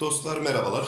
Dostlar merhabalar.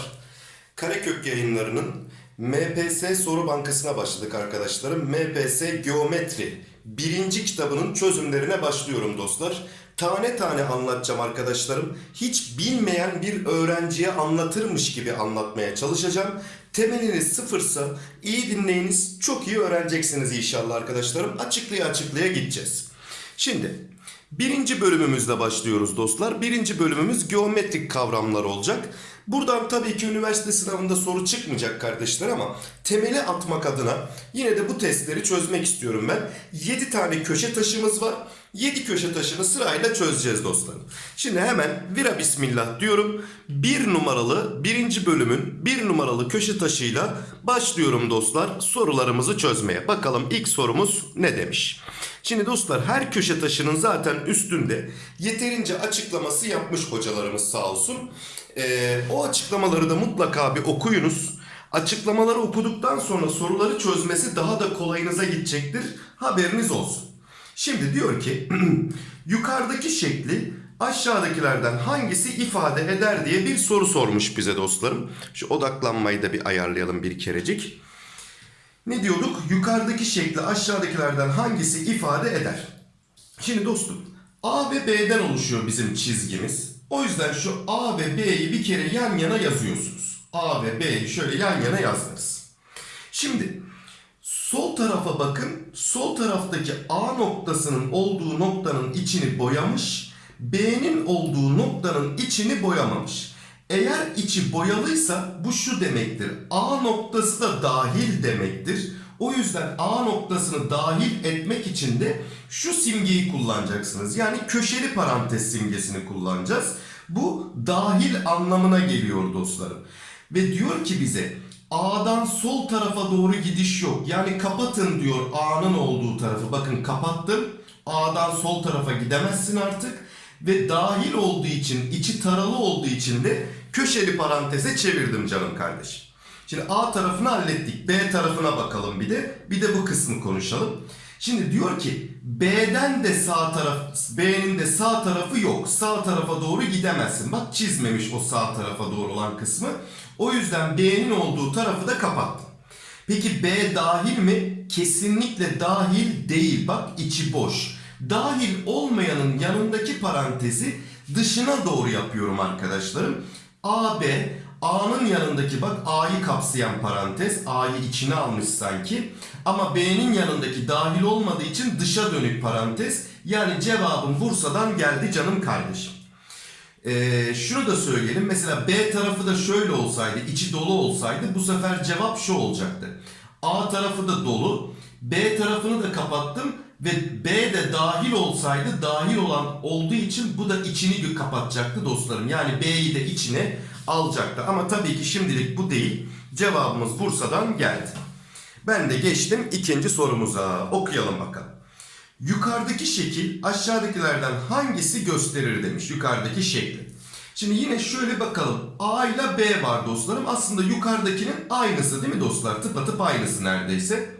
Karekök yayınlarının MPS soru bankasına başladık arkadaşlarım. MPS Geometri birinci kitabının çözümlerine başlıyorum dostlar. Tane tane anlatacağım arkadaşlarım. Hiç bilmeyen bir öğrenciye anlatırmış gibi anlatmaya çalışacağım. Temeliniz sıfırsa iyi dinleyiniz. Çok iyi öğreneceksiniz inşallah arkadaşlarım. Açıklaya açıklaya gideceğiz. Şimdi birinci bölümümüzle başlıyoruz dostlar. Birinci bölümümüz geometrik kavramlar olacak. Buradan tabii ki üniversite sınavında soru çıkmayacak kardeşler ama temeli atmak adına yine de bu testleri çözmek istiyorum ben. 7 tane köşe taşımız var. 7 köşe taşını sırayla çözeceğiz dostlarım. Şimdi hemen vira bismillah diyorum. Bir numaralı birinci bölümün bir numaralı köşe taşıyla başlıyorum dostlar sorularımızı çözmeye. Bakalım ilk sorumuz ne demiş? Şimdi dostlar her köşe taşının zaten üstünde yeterince açıklaması yapmış hocalarımız sağ olsun. Ee, o açıklamaları da mutlaka bir okuyunuz. Açıklamaları okuduktan sonra soruları çözmesi daha da kolayınıza gidecektir. Haberiniz olsun. Şimdi diyor ki yukarıdaki şekli aşağıdakilerden hangisi ifade eder diye bir soru sormuş bize dostlarım. Şu odaklanmayı da bir ayarlayalım bir kerecik. Ne diyorduk? Yukarıdaki şekli aşağıdakilerden hangisi ifade eder? Şimdi dostum A ve B'den oluşuyor bizim çizgimiz. O yüzden şu A ve B'yi bir kere yan yana yazıyorsunuz. A ve B'yi şöyle yan yana yazdınız. Şimdi sol tarafa bakın. Sol taraftaki A noktasının olduğu noktanın içini boyamış. B'nin olduğu noktanın içini boyamamış. Eğer içi boyalıysa bu şu demektir. A noktası da dahil demektir. O yüzden A noktasını dahil etmek için de şu simgeyi kullanacaksınız. Yani köşeli parantez simgesini kullanacağız. Bu dahil anlamına geliyor dostlarım. Ve diyor ki bize A'dan sol tarafa doğru gidiş yok. Yani kapatın diyor A'nın olduğu tarafı. Bakın kapattım. A'dan sol tarafa gidemezsin artık. Ve dahil olduğu için, içi taralı olduğu için de köşeli paranteze çevirdim canım kardeşim. Şimdi A tarafını hallettik. B tarafına bakalım bir de. Bir de bu kısmı konuşalım. Şimdi diyor ki B'den de sağ taraf, B'nin de sağ tarafı yok. Sağ tarafa doğru gidemezsin. Bak çizmemiş o sağ tarafa doğru olan kısmı. O yüzden B'nin olduğu tarafı da kapattım. Peki B dahil mi? Kesinlikle dahil değil. Bak içi boş. Dahil olmayanın yanındaki parantezi dışına doğru yapıyorum arkadaşlarım. AB, A'nın yanındaki bak A'yı kapsayan parantez. A'yı içine almış sanki. Ama B'nin yanındaki dahil olmadığı için dışa dönük parantez. Yani cevabım Bursa'dan geldi canım kardeşim. Ee, şunu da söyleyelim. Mesela B tarafı da şöyle olsaydı, içi dolu olsaydı bu sefer cevap şu olacaktı. A tarafı da dolu. B tarafını da kapattım ve B de dahil olsaydı dahil olan olduğu için bu da içini kapatacaktı dostlarım. Yani B'yi de içine alacaktı. Ama tabii ki şimdilik bu değil. Cevabımız Bursa'dan geldi. Ben de geçtim ikinci sorumuza. Okuyalım bakalım. Yukarıdaki şekil aşağıdakilerden hangisi gösterir demiş yukarıdaki şekli. Şimdi yine şöyle bakalım. A ile B var dostlarım. Aslında yukarıdakinin aynısı değil mi dostlar? Tıpatıp aynısı neredeyse.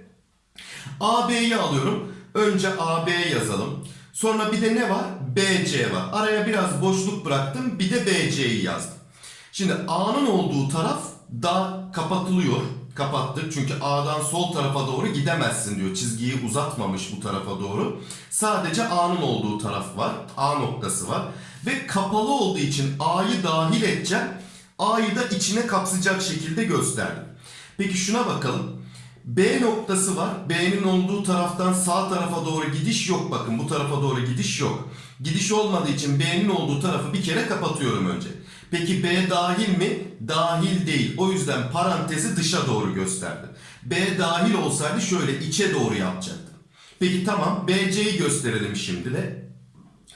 AB'yi alıyorum. Önce AB yazalım. Sonra bir de ne var? BC var. Araya biraz boşluk bıraktım. Bir de BC'yi yazdım. Şimdi A'nın olduğu taraf da kapatılıyor. Kapattık çünkü A'dan sol tarafa doğru gidemezsin diyor. Çizgiyi uzatmamış bu tarafa doğru. Sadece A'nın olduğu taraf var. A noktası var. Ve kapalı olduğu için A'yı dahil edeceğim. A'yı da içine kapsayacak şekilde gösterdim. Peki şuna bakalım. B noktası var. B'nin olduğu taraftan sağ tarafa doğru gidiş yok. Bakın bu tarafa doğru gidiş yok. Gidiş olmadığı için B'nin olduğu tarafı bir kere kapatıyorum önce. Peki B dahil mi? Dahil değil. O yüzden parantezi dışa doğru gösterdim. B dahil olsaydı şöyle içe doğru yapacaktım. Peki tamam BC'yi gösterelim şimdi de.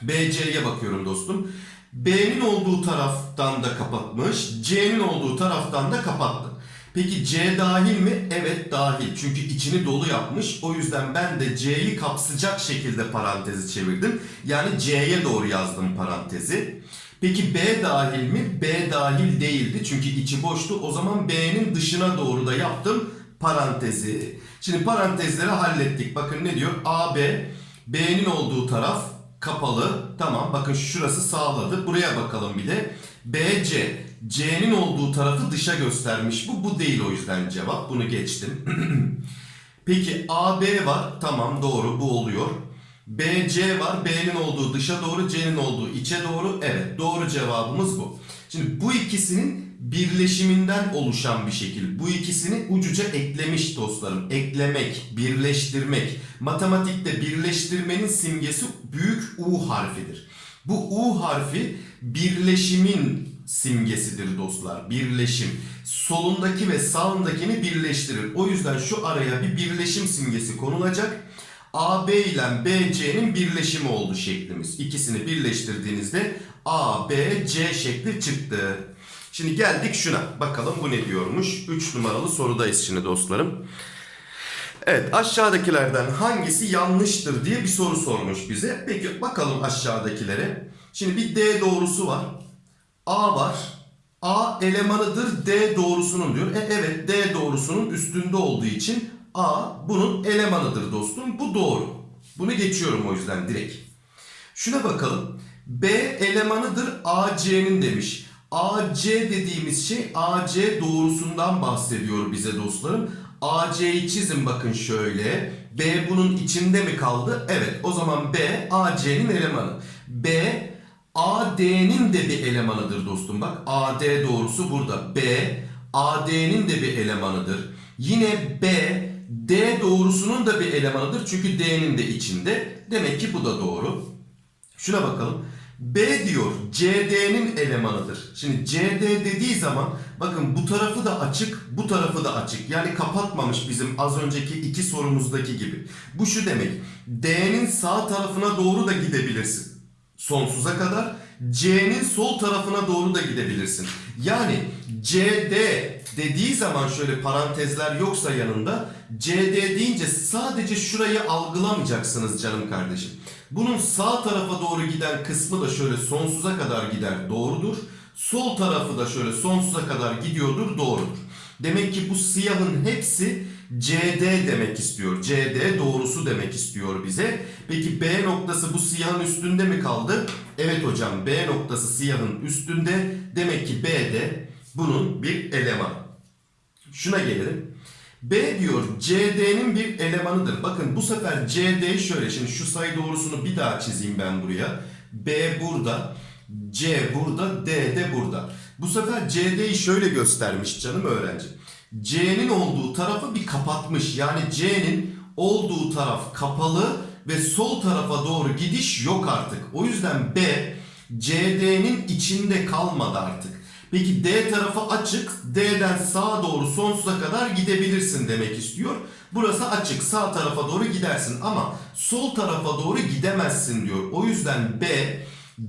BC'ye bakıyorum dostum. B'nin olduğu taraftan da kapatmış. C'nin olduğu taraftan da kapattı. Peki C dahil mi? Evet dahil. Çünkü içini dolu yapmış. O yüzden ben de C'yi kapsayacak şekilde parantezi çevirdim. Yani C'ye doğru yazdım parantezi. Peki B dahil mi? B dahil değildi. Çünkü içi boştu. O zaman B'nin dışına doğru da yaptım parantezi. Şimdi parantezleri hallettik. Bakın ne diyor? AB B'nin olduğu taraf kapalı. Tamam bakın şurası sağladı. Buraya bakalım bir de. BC C'nin olduğu tarafı dışa göstermiş bu. Bu değil o yüzden cevap. Bunu geçtim. Peki AB var. Tamam doğru bu oluyor. BC var. B'nin olduğu dışa doğru, C'nin olduğu içe doğru. Evet doğru cevabımız bu. Şimdi bu ikisinin birleşiminden oluşan bir şekil. Bu ikisini ucuca eklemiş dostlarım. Eklemek, birleştirmek. Matematikte birleştirmenin simgesi büyük U harfidir. Bu U harfi birleşimin simgesidir dostlar. Birleşim. Solundaki ve sağındakini birleştirir. O yüzden şu araya bir birleşim simgesi konulacak. AB ile BC'nin birleşimi oldu şeklimiz. İkisini birleştirdiğinizde ABC şekli çıktı. Şimdi geldik şuna. Bakalım bu ne diyormuş? 3 numaralı sorudayız şimdi dostlarım. Evet aşağıdakilerden hangisi yanlıştır diye bir soru sormuş bize. Peki bakalım aşağıdakilere. Şimdi bir D doğrusu var. A var. A elemanıdır D doğrusunun diyor. E evet D doğrusunun üstünde olduğu için A bunun elemanıdır dostum. Bu doğru. Bunu geçiyorum o yüzden direkt. Şuna bakalım. B elemanıdır AC'nin demiş. AC dediğimiz şey AC doğrusundan bahsediyor bize dostlarım. AC'yi çizin bakın şöyle. B bunun içinde mi kaldı? Evet o zaman B AC'nin elemanı. B AD'nin de bir elemanıdır dostum. Bak AD doğrusu burada. B AD'nin de bir elemanıdır. Yine B D doğrusunun da bir elemanıdır. Çünkü D'nin de içinde. Demek ki bu da doğru. Şuna bakalım. B diyor CD'nin elemanıdır. Şimdi CD dediği zaman bakın bu tarafı da açık, bu tarafı da açık. Yani kapatmamış bizim az önceki iki sorumuzdaki gibi. Bu şu demek. D'nin sağ tarafına doğru da gidebilirsin. Sonsuza kadar. C'nin sol tarafına doğru da gidebilirsin. Yani CD dediği zaman şöyle parantezler yoksa yanında CD deyince sadece şurayı algılamayacaksınız canım kardeşim. Bunun sağ tarafa doğru giden kısmı da şöyle sonsuza kadar gider doğrudur. Sol tarafı da şöyle sonsuza kadar gidiyordur doğrudur. Demek ki bu siyahın hepsi CD demek istiyor. CD doğrusu demek istiyor bize. Peki B noktası bu siyahın üstünde mi kaldı? Evet hocam B noktası siyahın üstünde. Demek ki B de bunun bir elemanı. Şuna gelelim. B diyor CD'nin bir elemanıdır. Bakın bu sefer CD şöyle. Şimdi şu sayı doğrusunu bir daha çizeyim ben buraya. B burada. C burada. D de burada. Bu sefer CD'yi şöyle göstermiş canım öğrenci. C'nin olduğu tarafı bir kapatmış. Yani C'nin olduğu taraf kapalı ve sol tarafa doğru gidiş yok artık. O yüzden B CD'nin içinde kalmadı artık. Peki D tarafı açık. D'den sağa doğru sonsuza kadar gidebilirsin demek istiyor. Burası açık. Sağ tarafa doğru gidersin ama sol tarafa doğru gidemezsin diyor. O yüzden B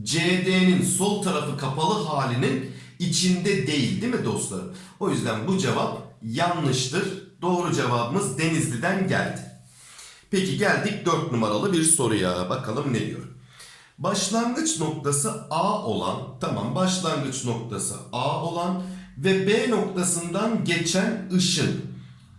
CD'nin sol tarafı kapalı halinin içinde değil değil mi dostlarım? O yüzden bu cevap yanlıştır. Doğru cevabımız Denizli'den geldi. Peki geldik 4 numaralı bir soruya. Bakalım ne diyor? Başlangıç noktası A olan, tamam başlangıç noktası A olan ve B noktasından geçen ışın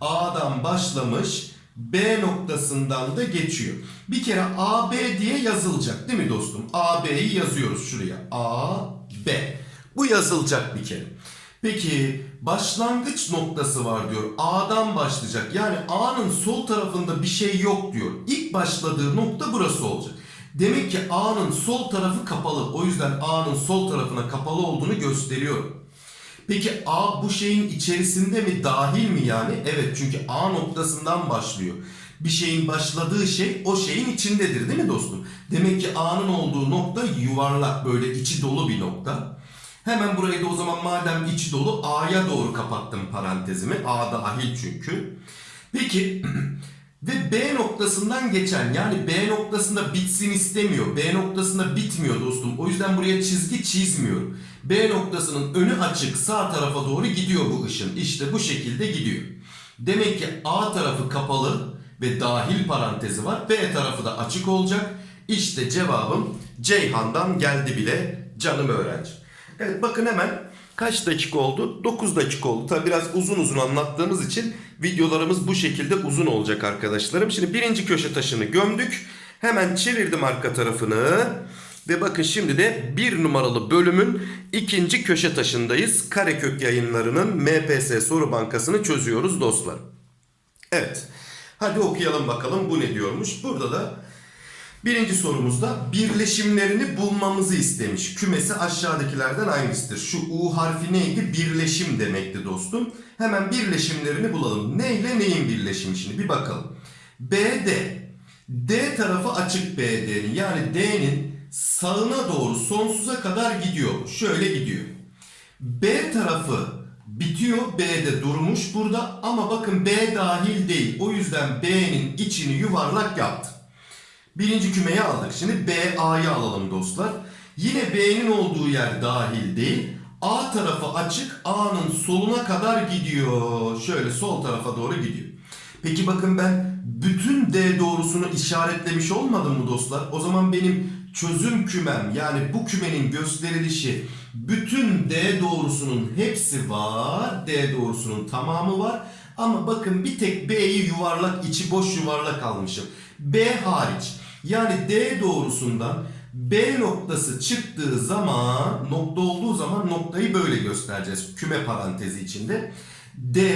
A'dan başlamış B noktasından da geçiyor. Bir kere AB diye yazılacak değil mi dostum? AB'yi yazıyoruz şuraya. AB. Bu yazılacak bir kere. Peki başlangıç noktası var diyor. A'dan başlayacak. Yani A'nın sol tarafında bir şey yok diyor. İlk başladığı nokta burası olacak. Demek ki A'nın sol tarafı kapalı. O yüzden A'nın sol tarafına kapalı olduğunu gösteriyor. Peki A bu şeyin içerisinde mi dahil mi yani? Evet çünkü A noktasından başlıyor. Bir şeyin başladığı şey o şeyin içindedir değil mi dostum? Demek ki A'nın olduğu nokta yuvarlak böyle içi dolu bir nokta. Hemen burayı da o zaman madem içi dolu A'ya doğru kapattım parantezimi. A dahil çünkü. Peki ve B noktasından geçen yani B noktasında bitsin istemiyor. B noktasında bitmiyor dostum. O yüzden buraya çizgi çizmiyorum. B noktasının önü açık sağ tarafa doğru gidiyor bu ışın. İşte bu şekilde gidiyor. Demek ki A tarafı kapalı ve dahil parantezi var. B tarafı da açık olacak. İşte cevabım Ceyhan'dan geldi bile canım öğrenci. Evet bakın hemen kaç dakika oldu? 9 dakika oldu. Tabi biraz uzun uzun anlattığımız için videolarımız bu şekilde uzun olacak arkadaşlarım. Şimdi birinci köşe taşını gömdük. Hemen çevirdim arka tarafını. Ve bakın şimdi de bir numaralı bölümün ikinci köşe taşındayız. Karekök yayınlarının MPS soru bankasını çözüyoruz dostlar. Evet. Hadi okuyalım bakalım bu ne diyormuş. Burada da birinci sorumuzda birleşimlerini bulmamızı istemiş. Kümesi aşağıdakilerden hangisidir? Şu U harfi neydi? Birleşim demekti dostum. Hemen birleşimlerini bulalım. Ne ile neyin birleşimi şimdi bir bakalım. BD. D tarafı açık BD'nin yani D'nin sağına doğru sonsuza kadar gidiyor. Şöyle gidiyor. B tarafı bitiyor. B'de durmuş burada ama bakın B dahil değil. O yüzden B'nin içini yuvarlak yaptı. Birinci kümeyi aldık. Şimdi BA'yı alalım dostlar. Yine B'nin olduğu yer dahil değil. A tarafı açık. A'nın soluna kadar gidiyor. Şöyle sol tarafa doğru gidiyor. Peki bakın ben bütün D doğrusunu işaretlemiş olmadım mı dostlar? O zaman benim çözüm kümem yani bu kümenin gösterilişi bütün D doğrusunun hepsi var. D doğrusunun tamamı var. Ama bakın bir tek B'yi yuvarlak, içi boş yuvarlak almışım. B hariç. Yani D doğrusundan B noktası çıktığı zaman, nokta olduğu zaman noktayı böyle göstereceğiz. Küme parantezi içinde. D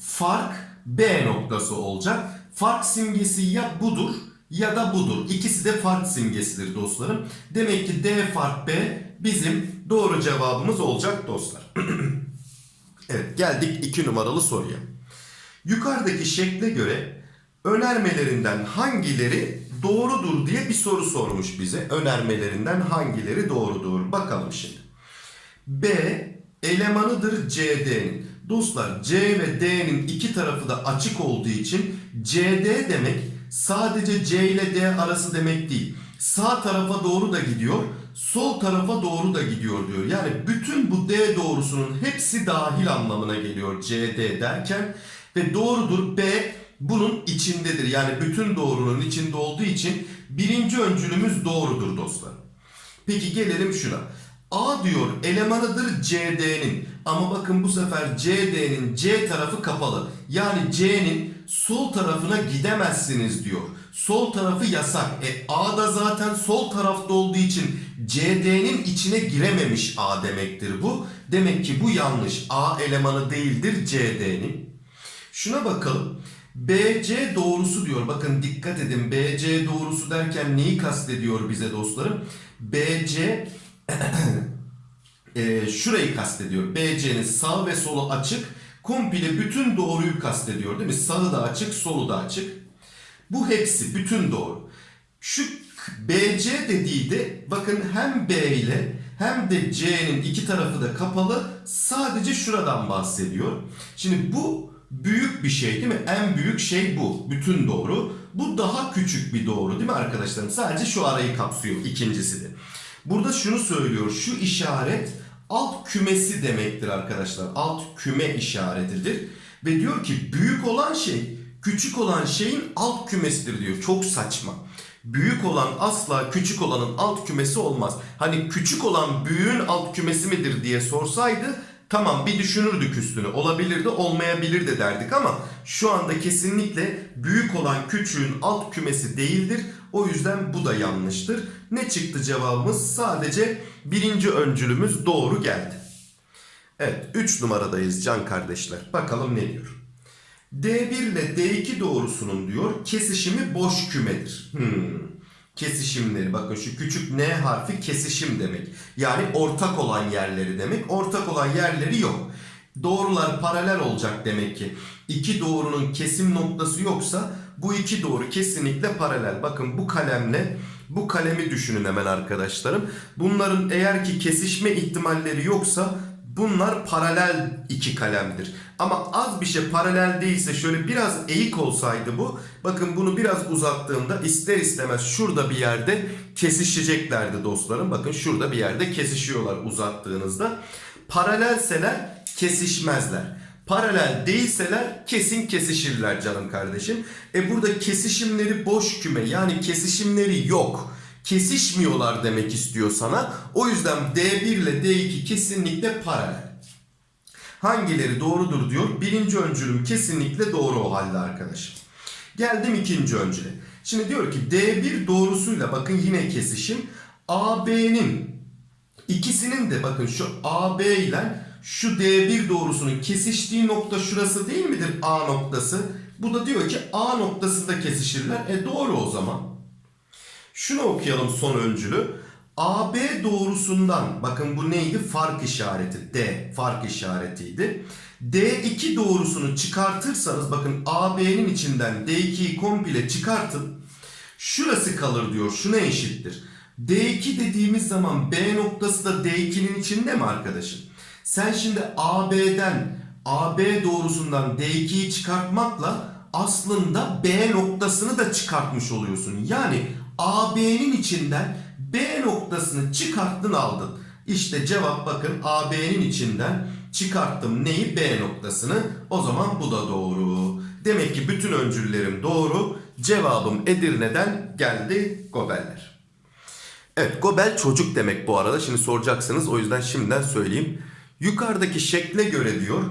fark B noktası olacak. Fark simgesi ya budur ya da budur. İkisi de fark simgesidir dostlarım. Demek ki D fark B bizim doğru cevabımız olacak dostlar. evet geldik 2 numaralı soruya. Yukarıdaki şekle göre önermelerinden hangileri doğrudur diye bir soru sormuş bize. Önermelerinden hangileri doğrudur? Bakalım şimdi. B elemanıdır CD'nin. Dostlar C ve D'nin iki tarafı da açık olduğu için CD demek sadece C ile D arası demek değil. Sağ tarafa doğru da gidiyor, sol tarafa doğru da gidiyor diyor. Yani bütün bu D doğrusunun hepsi dahil anlamına geliyor CD derken ve doğrudur B bunun içindedir. Yani bütün doğrunun içinde olduğu için birinci öncülümüz doğrudur dostlar. Peki gelelim şuna. A diyor elemanıdır CD'nin ama bakın bu sefer CD'nin C tarafı kapalı. Yani C'nin sol tarafına gidemezsiniz diyor. Sol tarafı yasak. E A da zaten sol tarafta olduğu için CD'nin içine girememiş A demektir bu. Demek ki bu yanlış. A elemanı değildir CD'nin. Şuna bakalım. BC doğrusu diyor. Bakın dikkat edin. BC doğrusu derken neyi kastediyor bize dostlarım? BC e, şurayı kastediyor. BC'nin sağ ve solu açık. Komple bütün doğruyu kastediyor değil mi? Sağı da açık, solu da açık. Bu hepsi bütün doğru. Şu BC dediği de bakın hem B ile hem de C'nin iki tarafı da kapalı. Sadece şuradan bahsediyor. Şimdi bu büyük bir şey değil mi? En büyük şey bu. Bütün doğru. Bu daha küçük bir doğru değil mi arkadaşlarım? Sadece şu arayı kapsıyor ikincisi de. Burada şunu söylüyor. Şu işaret alt kümesi demektir arkadaşlar. Alt küme işaretidir. Ve diyor ki büyük olan şey küçük olan şeyin alt kümesidir diyor. Çok saçma. Büyük olan asla küçük olanın alt kümesi olmaz. Hani küçük olan büyüğün alt kümesi midir diye sorsaydı tamam bir düşünürdük üstünü. Olabilirdi olmayabilir de derdik ama şu anda kesinlikle büyük olan küçüğün alt kümesi değildir. O yüzden bu da yanlıştır. Ne çıktı cevabımız? Sadece birinci öncülümüz doğru geldi. Evet 3 numaradayız can kardeşler. Bakalım ne diyor. D1 ile D2 doğrusunun diyor kesişimi boş kümedir. Hmm. Kesişimleri bakın şu küçük N harfi kesişim demek. Yani ortak olan yerleri demek. Ortak olan yerleri yok. Doğrular paralel olacak demek ki. İki doğrunun kesim noktası yoksa bu iki doğru kesinlikle paralel. Bakın bu kalemle bu kalemi düşünün hemen arkadaşlarım. Bunların eğer ki kesişme ihtimalleri yoksa bunlar paralel iki kalemdir. Ama az bir şey paralel değilse şöyle biraz eğik olsaydı bu. Bakın bunu biraz uzattığımda ister istemez şurada bir yerde kesişeceklerdi dostlarım. Bakın şurada bir yerde kesişiyorlar uzattığınızda. Paralelseler kesişmezler. Paralel değilseler kesin kesişirler canım kardeşim. E burada kesişimleri boş küme yani kesişimleri yok. Kesişmiyorlar demek istiyor sana. O yüzden D1 ile D2 kesinlikle paralel. Hangileri doğrudur diyor. Birinci öncülüm kesinlikle doğru o halde arkadaşım. Geldim ikinci öncüle. Şimdi diyor ki D1 doğrusuyla bakın yine kesişim. AB'nin ikisinin de bakın şu AB ile şu D1 doğrusunun kesiştiği nokta şurası değil midir A noktası? Bu da diyor ki A noktasında kesişirler. E doğru o zaman. Şunu okuyalım son öncülü. AB doğrusundan bakın bu neydi? Fark işareti. D fark işaretiydi. D2 doğrusunu çıkartırsanız bakın AB'nin içinden D2'yi komple çıkartın. Şurası kalır diyor. Şuna eşittir. D2 dediğimiz zaman B noktası da D2'nin içinde mi arkadaşım? Sen şimdi AB'den AB doğrusundan D2'yi çıkartmakla aslında B noktasını da çıkartmış oluyorsun. Yani AB'nin içinden B noktasını çıkarttın aldın. İşte cevap bakın AB'nin içinden çıkarttım neyi B noktasını. O zaman bu da doğru. Demek ki bütün öncüllerim doğru. Cevabım Edirne'den geldi Gobeller. Evet Gobel çocuk demek bu arada. Şimdi soracaksınız o yüzden şimdiden söyleyeyim. Yukarıdaki şekle göre diyor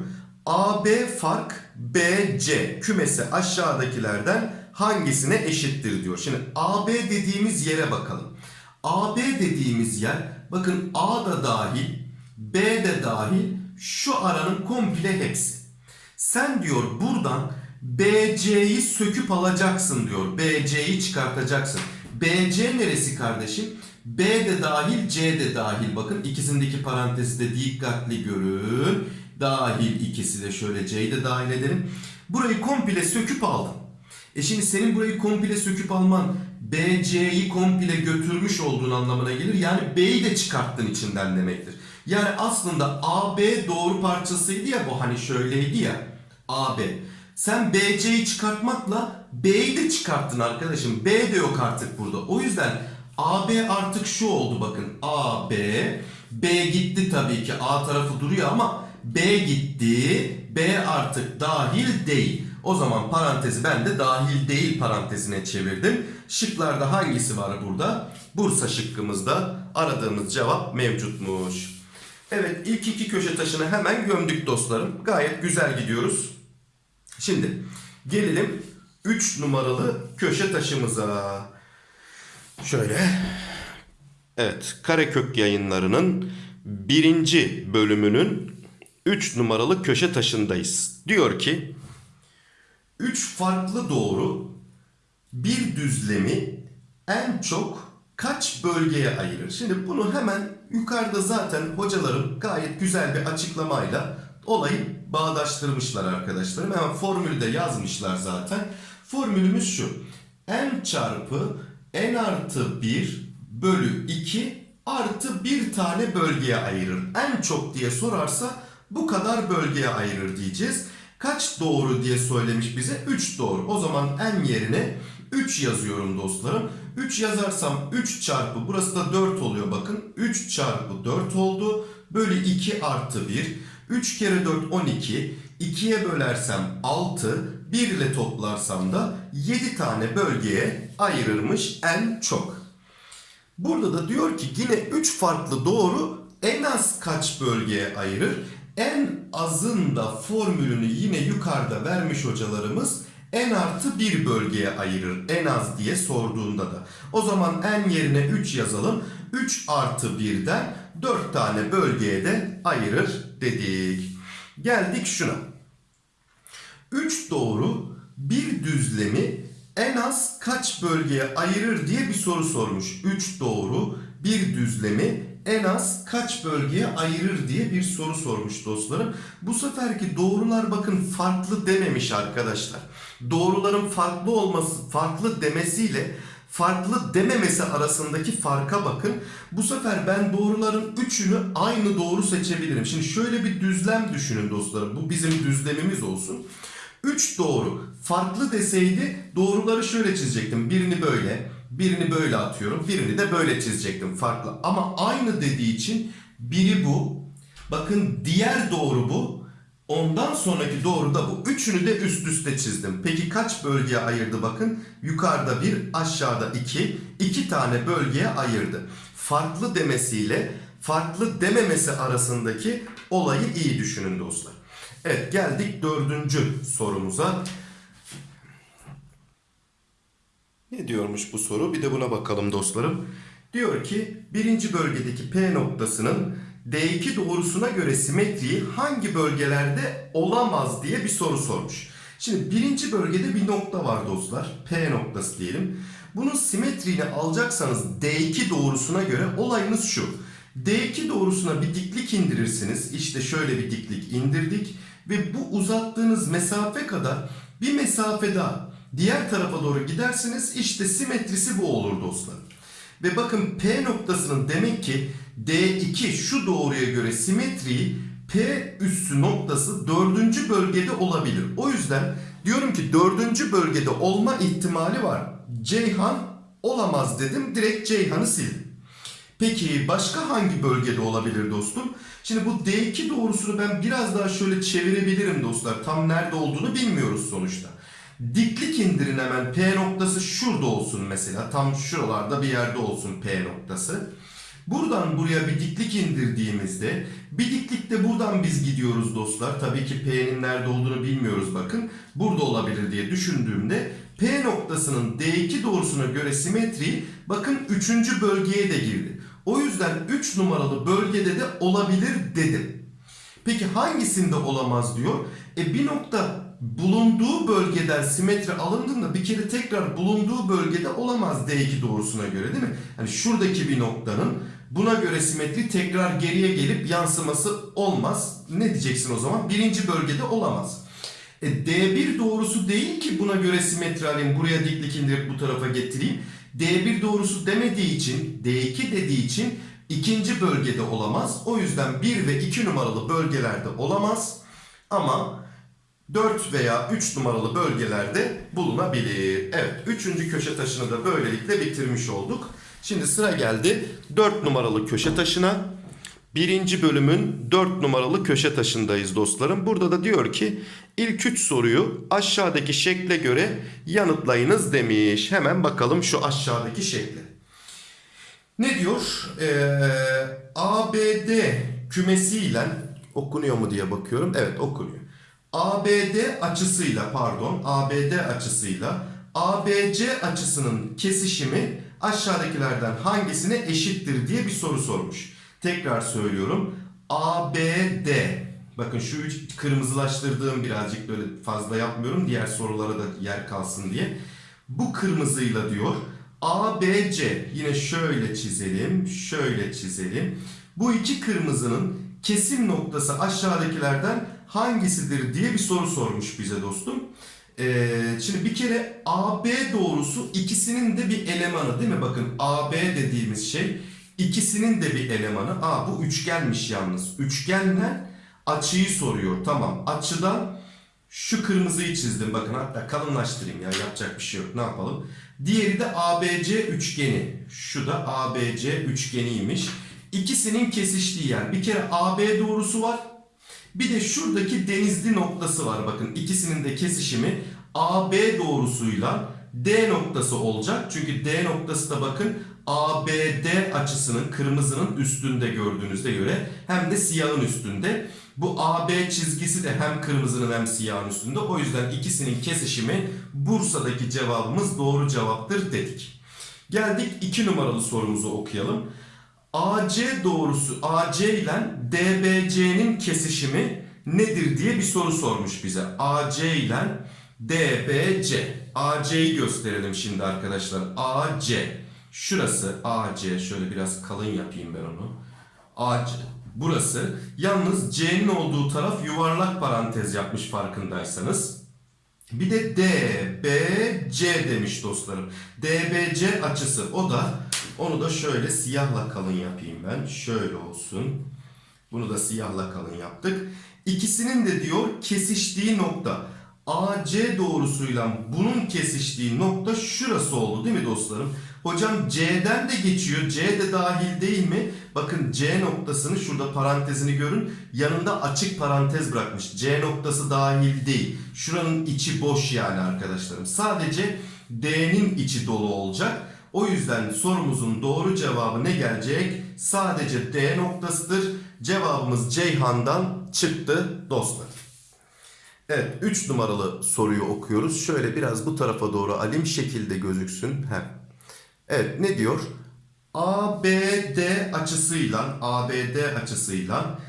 AB fark BC kümesi aşağıdakilerden hangisine eşittir diyor. Şimdi AB dediğimiz yere bakalım. AB dediğimiz yer bakın A da dahil B de dahil şu aranın komple hepsi. Sen diyor buradan BC'yi söküp alacaksın diyor. BC'yi çıkartacaksın. BC neresi kardeşim? B de dahil, C de dahil. Bakın ikisindeki parantezi de dikkatli görün. Dahil ikisi de şöyle C'yi de dahil edelim. Burayı komple söküp aldın. E şimdi senin burayı komple söküp alman BC'yi komple götürmüş olduğun anlamına gelir. Yani B'yi de çıkarttın içinden demektir. Yani aslında AB doğru parçasıydı ya bu hani şöyleydi ya. AB. Sen BC'yi çıkartmakla B'yi de çıkarttın arkadaşım. B de yok artık burada. O yüzden AB artık şu oldu bakın. AB. B gitti tabii ki. A tarafı duruyor ama B gitti. B artık dahil değil. O zaman parantezi ben de dahil değil parantezine çevirdim. Şıklarda hangisi var burada? Bursa şıkkımızda aradığımız cevap mevcutmuş. Evet ilk iki köşe taşını hemen gömdük dostlarım. Gayet güzel gidiyoruz. Şimdi gelelim 3 numaralı köşe taşımıza. Şöyle. Evet Karekök yayınlarının birinci bölümünün 3 numaralı köşe taşındayız. Diyor ki 3 farklı doğru bir düzlemi en çok kaç bölgeye ayırır? Şimdi bunu hemen yukarıda zaten hocalarım gayet güzel bir açıklamayla olayı bağdaştırmışlar arkadaşlarım. Hemen formülü de yazmışlar zaten. Formülümüz şu. n çarpı n artı 1 bölü 2 artı bir tane bölgeye ayırır. En çok diye sorarsa bu kadar bölgeye ayırır diyeceğiz. Kaç doğru diye söylemiş bize? 3 doğru. O zaman n yerine 3 yazıyorum dostlarım. 3 yazarsam 3 çarpı burası da 4 oluyor bakın. 3 çarpı 4 oldu. Bölü 2 artı 1. 3 kere 4 12. 2'ye bölersem 6. 1 ile toplarsam da 7 tane bölgeye ayırırmış en çok. Burada da diyor ki yine 3 farklı doğru en az kaç bölgeye ayırır? En azın da formülünü yine yukarıda vermiş hocalarımız en artı bir bölgeye ayırır. En az diye sorduğunda da. O zaman en yerine 3 yazalım. 3 artı 1'den 4 tane bölgeye de ayırır dedik. Geldik şuna. 3 doğru bir düzlemi en az kaç bölgeye ayırır diye bir soru sormuş. 3 doğru bir düzlemi en az kaç bölgeye ayırır diye bir soru sormuş dostlarım. Bu seferki doğrular bakın farklı dememiş arkadaşlar. Doğruların farklı olması, farklı demesiyle farklı dememesi arasındaki farka bakın. Bu sefer ben doğruların üçünü aynı doğru seçebilirim. Şimdi şöyle bir düzlem düşünün dostlarım. Bu bizim düzlemimiz olsun. 3 doğru. Farklı deseydi doğruları şöyle çizecektim. Birini böyle, birini böyle atıyorum. Birini de böyle çizecektim farklı. Ama aynı dediği için biri bu. Bakın diğer doğru bu. Ondan sonraki doğru da bu. Üçünü de üst üste çizdim. Peki kaç bölgeye ayırdı bakın. Yukarıda bir, aşağıda iki. İki tane bölgeye ayırdı. Farklı demesiyle farklı dememesi arasındaki olayı iyi düşünün dostlar. Evet geldik dördüncü sorumuza. Ne diyormuş bu soru? Bir de buna bakalım dostlarım. Diyor ki birinci bölgedeki P noktasının D2 doğrusuna göre simetriği hangi bölgelerde olamaz diye bir soru sormuş. Şimdi birinci bölgede bir nokta var dostlar. P noktası diyelim. Bunun simetriğini alacaksanız D2 doğrusuna göre olayınız şu. D2 doğrusuna bir diklik indirirsiniz. İşte şöyle bir diklik indirdik. Ve bu uzattığınız mesafe kadar bir mesafe daha diğer tarafa doğru gidersiniz. İşte simetrisi bu olur dostlar. Ve bakın P noktasının demek ki D2 şu doğruya göre simetriği P üssü noktası dördüncü bölgede olabilir. O yüzden diyorum ki dördüncü bölgede olma ihtimali var. Ceyhan olamaz dedim. Direkt Ceyhan'ı sildim. Peki başka hangi bölgede olabilir dostum? Şimdi bu D2 doğrusunu ben biraz daha şöyle çevirebilirim dostlar. Tam nerede olduğunu bilmiyoruz sonuçta. Diklik indirin hemen P noktası şurada olsun mesela. Tam şuralarda bir yerde olsun P noktası. Buradan buraya bir diklik indirdiğimizde bir diklikte buradan biz gidiyoruz dostlar. Tabii ki P'nin nerede olduğunu bilmiyoruz bakın. Burada olabilir diye düşündüğümde P noktasının D2 doğrusuna göre simetriği bakın 3. bölgeye de girdi. O yüzden 3 numaralı bölgede de olabilir dedim. Peki hangisinde olamaz diyor? E bir nokta bulunduğu bölgeden simetri alındığında bir kere tekrar bulunduğu bölgede olamaz D2 doğrusuna göre değil mi? Hani şuradaki bir noktanın buna göre simetri tekrar geriye gelip yansıması olmaz. Ne diyeceksin o zaman? Birinci bölgede olamaz. E D1 doğrusu değil ki buna göre simetri alayım. Buraya diklik indirip bu tarafa getireyim. D1 doğrusu demediği için, D2 dediği için ikinci bölgede olamaz. O yüzden 1 ve 2 numaralı bölgelerde olamaz. Ama 4 veya 3 numaralı bölgelerde bulunabilir. Evet, 3. köşe taşını da böylelikle bitirmiş olduk. Şimdi sıra geldi 4 numaralı köşe taşına. Birinci bölümün 4 numaralı köşe taşındayız dostlarım. Burada da diyor ki ilk 3 soruyu aşağıdaki şekle göre yanıtlayınız demiş. Hemen bakalım şu aşağıdaki şekle. Ne diyor? Ee, ABD kümesiyle okunuyor mu diye bakıyorum. Evet okunuyor. ABD açısıyla pardon ABD açısıyla ABC açısının kesişimi aşağıdakilerden hangisine eşittir diye bir soru sormuş. Tekrar söylüyorum. ABD bakın şu üç kırmızılaştırdığım birazcık böyle fazla yapmıyorum diğer sorulara da yer kalsın diye. Bu kırmızıyla diyor ABC yine şöyle çizelim şöyle çizelim. Bu iki kırmızının kesim noktası aşağıdakilerden hangisidir diye bir soru sormuş bize dostum. Ee, şimdi bir kere AB doğrusu ikisinin de bir elemanı değil mi? Bakın AB dediğimiz şey ikisinin de bir elemanı. Aa bu üçgenmiş yalnız. Üçgenle açıyı soruyor. Tamam açıdan şu kırmızıyı çizdim. Bakın hatta kalınlaştırayım ya yapacak bir şey yok. Ne yapalım? Diğeri de ABC üçgeni. Şu da ABC üçgeniymiş. İkisinin kesiştiği yer. Bir kere AB doğrusu var. Bir de şuradaki denizli noktası var. Bakın ikisinin de kesişimi AB doğrusuyla D noktası olacak. Çünkü D noktası da bakın ABD açısının kırmızının üstünde gördüğünüzde göre hem de siyahın üstünde. Bu AB çizgisi de hem kırmızının hem siyahın üstünde. O yüzden ikisinin kesişimi Bursa'daki cevabımız doğru cevaptır dedik. Geldik 2 numaralı sorumuzu okuyalım. AC doğrusu AC ile DBC'nin kesişimi nedir diye bir soru sormuş bize. AC ile DBC. AC'yi gösterelim şimdi arkadaşlar. AC. Şurası AC. Şöyle biraz kalın yapayım ben onu. AC. Burası. Yalnız C'nin olduğu taraf yuvarlak parantez yapmış farkındaysanız. Bir de DBC demiş dostlarım. DBC açısı. O da onu da şöyle siyahla kalın yapayım ben. Şöyle olsun. Bunu da siyahla kalın yaptık. İkisinin de diyor kesiştiği nokta. AC doğrusuyla bunun kesiştiği nokta şurası oldu değil mi dostlarım? Hocam C'den de geçiyor. C de dahil değil mi? Bakın C noktasını şurada parantezini görün. Yanında açık parantez bırakmış. C noktası dahil değil. Şuranın içi boş yani arkadaşlarım. Sadece D'nin içi dolu olacak. O yüzden sorumuzun doğru cevabı ne gelecek? Sadece D noktasıdır. Cevabımız Ceyhan'dan çıktı dostlar. Evet 3 numaralı soruyu okuyoruz. Şöyle biraz bu tarafa doğru alim şekilde gözüksün. Heh. Evet ne diyor? ABD açısıyla ABD açısıyla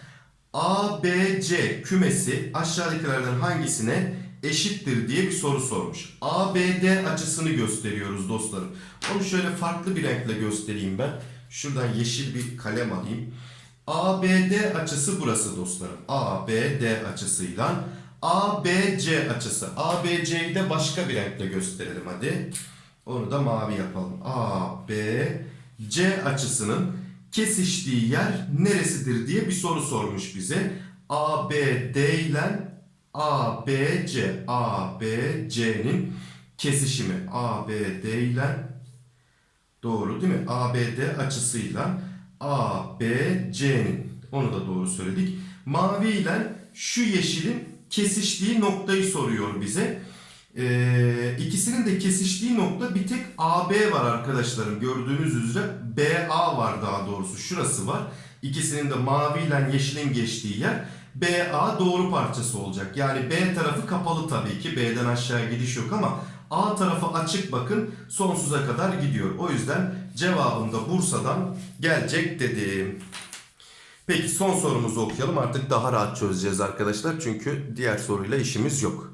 ABC kümesi aşağıdakilerden hangisine eşittir diye bir soru sormuş. ABD açısını gösteriyoruz dostlarım. Onu şöyle farklı bir renkle göstereyim ben. Şuradan yeşil bir kalem alayım. ABD açısı burası dostlarım. ABD açısıyla ABC açısı. ABC'yi de başka bir renkle gösterelim hadi. Onu da mavi yapalım. ABC açısının kesiştiği yer neresidir diye bir soru sormuş bize. ABD ile ABC, ABC'nin kesişimi. ABD ile doğru değil mi? ABD açısıyla ABC'nin onu da doğru söyledik. Mavi ile şu yeşilin kesiştiği noktayı soruyor bize. Ee, ikisinin de kesiştiği nokta bir tek AB var arkadaşlarım. Gördüğünüz üzere BA var daha doğrusu. Şurası var. İkisinin de mavi ile yeşilin geçtiği yer. BA doğru parçası olacak. Yani B tarafı kapalı tabii ki. B'den aşağı gidiş yok ama A tarafı açık bakın sonsuza kadar gidiyor. O yüzden cevabım da Bursa'dan gelecek dedim. Peki son sorumuzu okuyalım. Artık daha rahat çözeceğiz arkadaşlar. Çünkü diğer soruyla işimiz yok.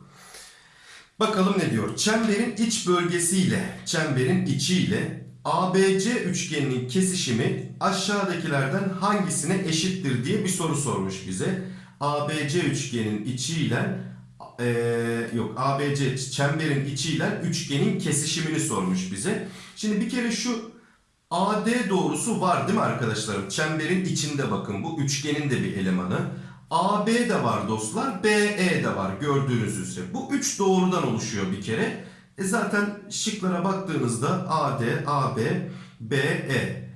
Bakalım ne diyor? Çemberin iç bölgesiyle çemberin içiyle ABC üçgeninin kesişimi aşağıdakilerden hangisine eşittir diye bir soru sormuş bize. ABC üçgenin içiyle eee yok ABC çemberin içiyle üçgenin kesişimini sormuş bize. Şimdi bir kere şu AD doğrusu var değil mi arkadaşlarım? Çemberin içinde bakın bu üçgenin de bir elemanı. AB de var dostlar, BE de var gördüğünüz üzere. Bu üç doğrudan oluşuyor bir kere. E zaten şıklara baktığınızda AD, AB, BE.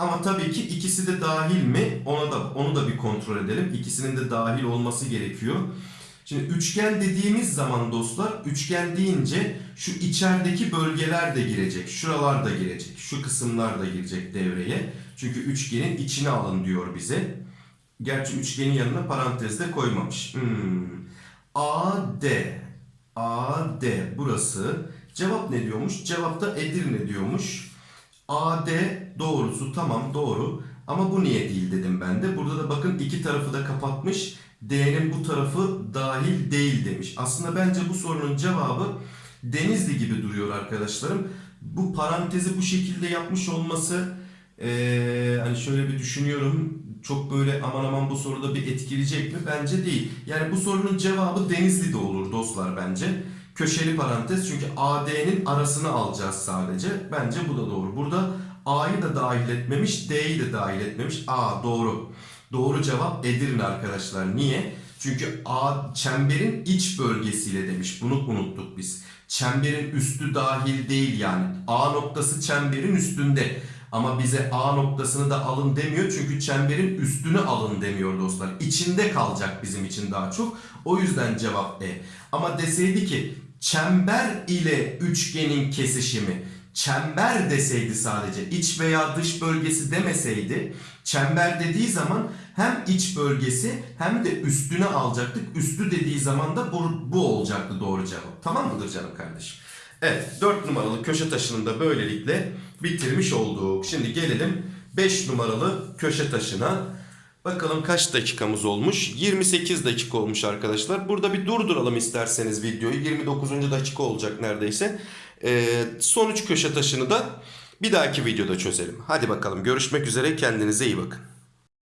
Ama tabii ki ikisi de dahil mi? Ona da onu da bir kontrol edelim. İkisinin de dahil olması gerekiyor. Şimdi üçgen dediğimiz zaman dostlar, üçgen deyince şu içerideki bölgeler de girecek. Şuralar da girecek. Şu kısımlar da girecek devreye. Çünkü üçgenin içine alın diyor bize. Gerçi üçgenin yanına parantezde koymamış. Hmm. AD. AD burası. Cevap ne diyormuş? Cevapta Edirne diyormuş. AD doğrusu tamam doğru. Ama bu niye değil dedim ben de. Burada da bakın iki tarafı da kapatmış. D'nin bu tarafı dahil değil demiş. Aslında bence bu sorunun cevabı Denizli gibi duruyor arkadaşlarım. Bu parantezi bu şekilde yapmış olması ee, hani şöyle bir düşünüyorum. Çok böyle aman aman bu soruda bir etkileyecek mi? Bence değil. Yani bu sorunun cevabı Denizli'de olur dostlar bence. Köşeli parantez çünkü AD'nin arasını alacağız sadece. Bence bu da doğru. Burada A'yı da dahil etmemiş, D'yi de dahil etmemiş. A doğru. Doğru cevap Edirne arkadaşlar. Niye? Çünkü A çemberin iç bölgesiyle demiş. Bunu unuttuk biz. Çemberin üstü dahil değil yani. A noktası çemberin üstünde. Ama bize A noktasını da alın demiyor. Çünkü çemberin üstünü alın demiyor dostlar. İçinde kalacak bizim için daha çok. O yüzden cevap E. Ama deseydi ki çember ile üçgenin kesişimi. Çember deseydi sadece iç veya dış bölgesi demeseydi çember dediği zaman hem iç bölgesi hem de üstüne alacaktık. Üstü dediği zaman da bu, bu olacaktı doğru cevap. Tamam mıdır canım kardeşim? Evet 4 numaralı köşe taşını da böylelikle bitirmiş olduk. Şimdi gelelim 5 numaralı köşe taşına. Bakalım kaç dakikamız olmuş? 28 dakika olmuş arkadaşlar. Burada bir durduralım isterseniz videoyu. 29. dakika olacak neredeyse. Ee, son 3 köşe taşını da bir dahaki videoda çözelim. Hadi bakalım görüşmek üzere kendinize iyi bakın.